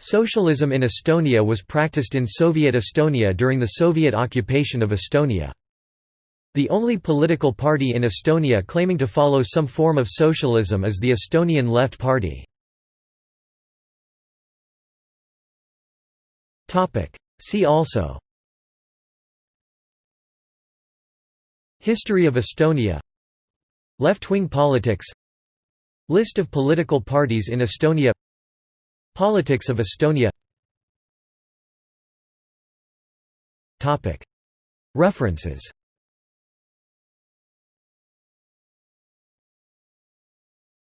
Socialism in Estonia was practiced in Soviet Estonia during the Soviet occupation of Estonia. The only political party in Estonia claiming to follow some form of socialism is the Estonian Left Party. See also History of Estonia Left-wing politics List of political parties in Estonia Politics of Estonia. References